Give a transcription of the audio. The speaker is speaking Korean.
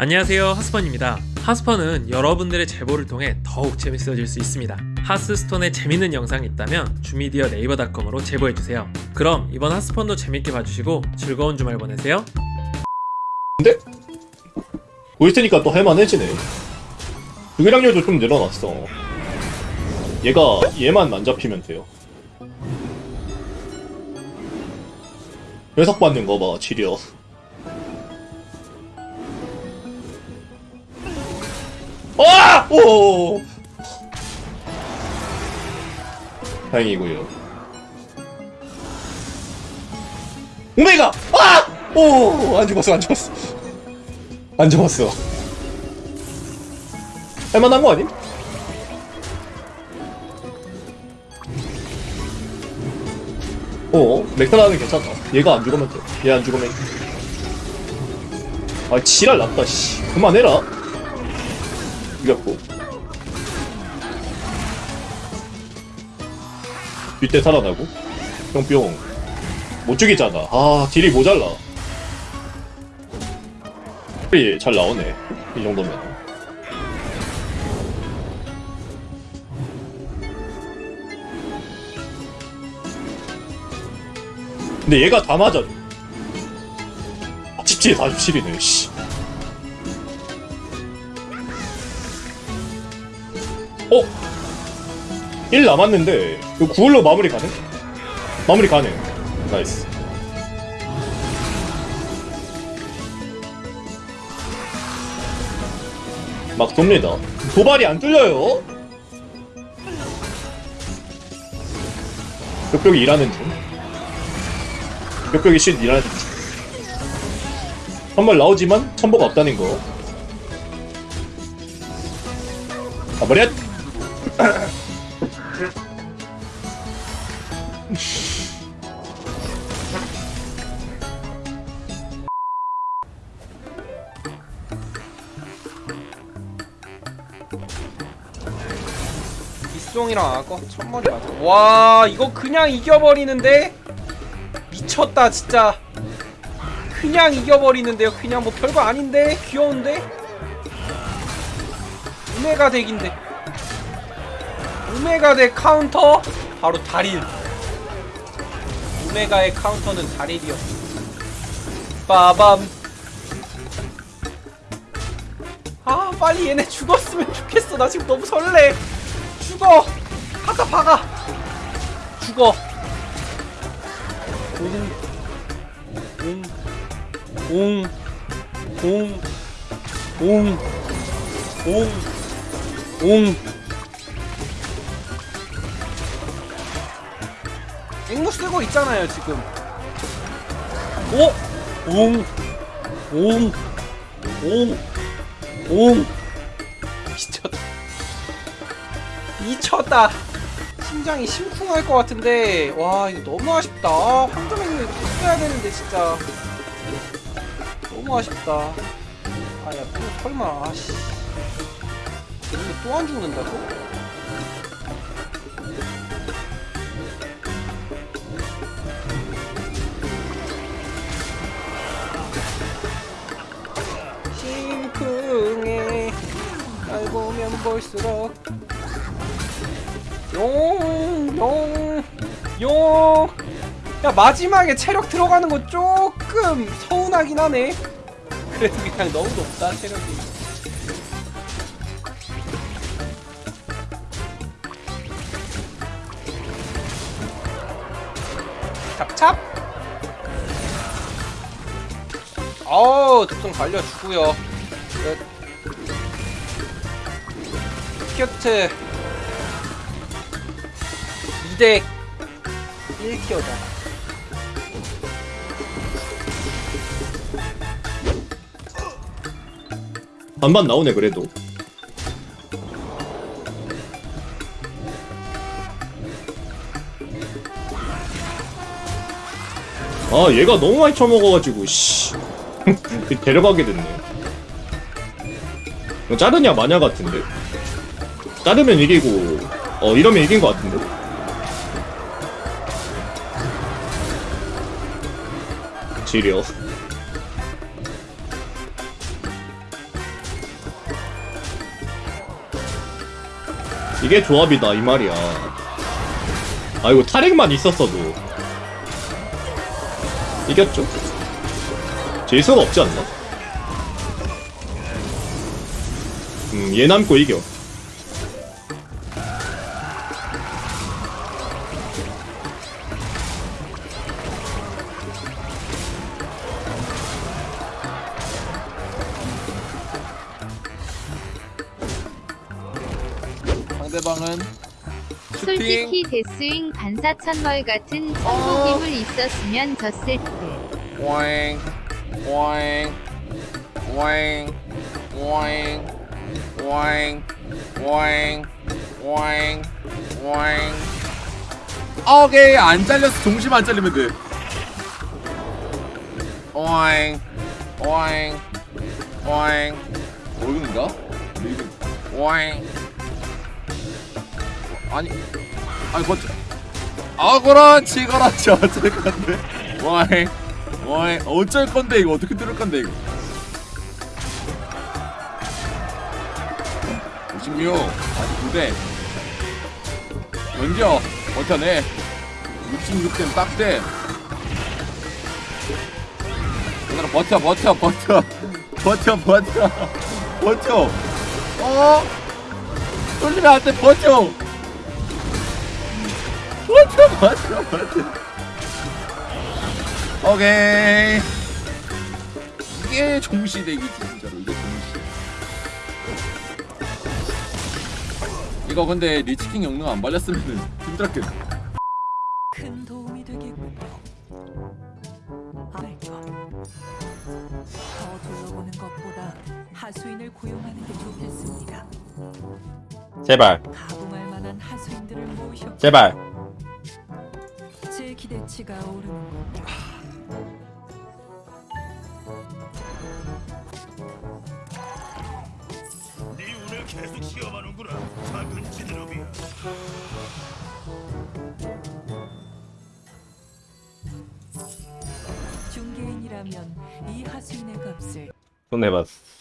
안녕하세요 하스펀입니다 하스펀은 여러분들의 제보를 통해 더욱 재밌어질 수 있습니다 하스스톤에 재밌는 영상이 있다면 주미디어 네이버닷컴으로 제보해주세요 그럼 이번 하스펀도 재밌게 봐주시고 즐거운 주말 보내세요 보일 테니까 또 할만해지네. 유기량률도 좀 늘어났어. 얘가 얘만 안 잡히면 돼요. 회석 받는 거 봐, 지려. 오! 다행이고요. 오메가! 아! 오! 안 죽었어, 안 죽었어. 안 잡았어. 할만한 거 아님? 어, 맥타라는 괜찮다. 얘가 안 죽으면 돼. 얘 안 죽으면. 아, 지랄 났다, 씨. 그만해라. 이겼고. 뒷대 살아나고. 뿅뿅. 못 죽이잖아. 아, 딜이 모자라. 예, 잘 나오네. 이 정도면. 근데 얘가 다 맞아. 17, 47이네, 씨. 어? 1 남았는데, 이거 9홀로 마무리 가능? 마무리 가능. nice. 막 돕니다. 도발이 안 뚫려요. 벽벽이 일하는 중. 벽벽이 쉿 일하는 중. 한발 나오지만 천보가 없다는 거. 아 머리야. 이송이랑 악어 첫머리 맞아 와 이거 그냥 이겨버리는데? 미쳤다 진짜. 그냥 이겨버리는데요. 그냥 뭐 별거 아닌데? 귀여운데? 오메가 덱인데 오메가 덱 카운터? 바로 다릴 오메가의 카운터는 다릴이었어 빠밤. 아 빨리 얘네 죽었으면 좋겠어. 나 지금 너무 설레. 죽어! 갖다 박아! 죽어! 옹, 옹, 옹, 옹, 옹, 옹, 앵무 쓰고 있잖아요, 지금. 오! 옹, 옹, 옹, 옹. 미쳤다. 미쳤다 심장이 심쿵할 것 같은데 와 이거 너무 아쉽다 황금행님 이거 바꿔야 되는데 진짜 너무 아쉽다 아야 또 설마 아씨 이거 또 안 죽는다고? 보면 볼수록 용, 용, 용. 야 마지막에 체력 들어가는 거 조금 서운하긴 하네. 그래도 그냥 너무 높다 체력이. 찹찹. 어우 특성 달려주고요. 큐트. 2대 1티어다 반반 나오네 그래도. 아 얘가 너무 많이 쳐먹어가지고 씨 데려가게 됐네. 이거 자르냐 마냐 같은데. 따르면 이기고 어 이러면 이긴 것 같은데? 지려. 이게 조합이다 이 말이야. 아이고 탈핵만 있었어도. 이겼죠? 질 수가 없지 않나? 음, 얘 남고 이겨. 상대방은 슈팅 솔직히 데스윙 반사천벌 같은 천국임을 있었으면 졌을 듯. 오잉 오잉 오잉 오잉 오잉 오잉 오잉 오잉. 오케이 안 잘렸어 동심 안 잘리면 돼. 오잉 오잉 오잉. 모르는가? 오잉 아니 아니 버텨 아 그렇지 그렇지 어쩔 건데? 오잉 오잉 어쩔 건데 이거? 어떻게 뚫을 건데 이거? 56 49대. 던져 버텨내. 66대 딱대. 얘들아 버텨 버텨 버텨. 버텨 버텨. 버텨. 어? 뚫리면 안돼. 버텨 버텨 버텨 버텨 오케이 이게 종시대기지 진짜로 이게 종시 이거 근데 리치킹 영능 안 발렸으면 힘들었겠네 큰 도움이 되겠군요. 알것. 더 둘러보는 것보다 하수인을 고용하는 게 좋겠습니다. 제발 제발 제 기대치가 오르는군요. 네 운을 계속 시험하는구나. 작은 지드러비야. 중개인이라면 이 하수인의 값을 손해봤어